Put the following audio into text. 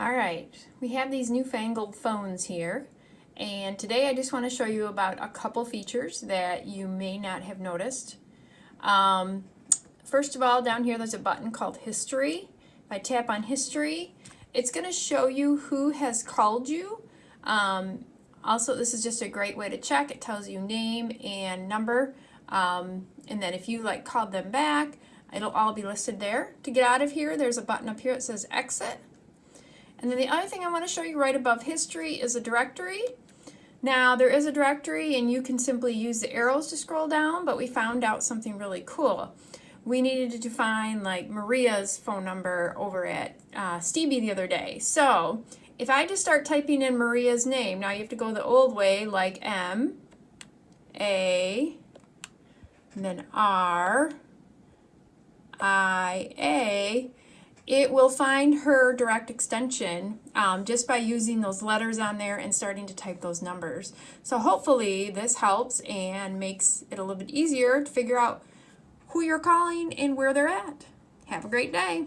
All right, we have these newfangled phones here, and today I just want to show you about a couple features that you may not have noticed. Um, first of all, down here there's a button called History. If I tap on History, it's going to show you who has called you. Um, also, this is just a great way to check. It tells you name and number, um, and then if you like called them back, it'll all be listed there. To get out of here, there's a button up here that says Exit. And then the other thing I want to show you right above history is a directory. Now there is a directory and you can simply use the arrows to scroll down, but we found out something really cool. We needed to find like Maria's phone number over at uh, Stevie the other day. So if I just start typing in Maria's name, now you have to go the old way like M, A, and then R, I, A, it will find her direct extension um, just by using those letters on there and starting to type those numbers. So hopefully this helps and makes it a little bit easier to figure out who you're calling and where they're at. Have a great day.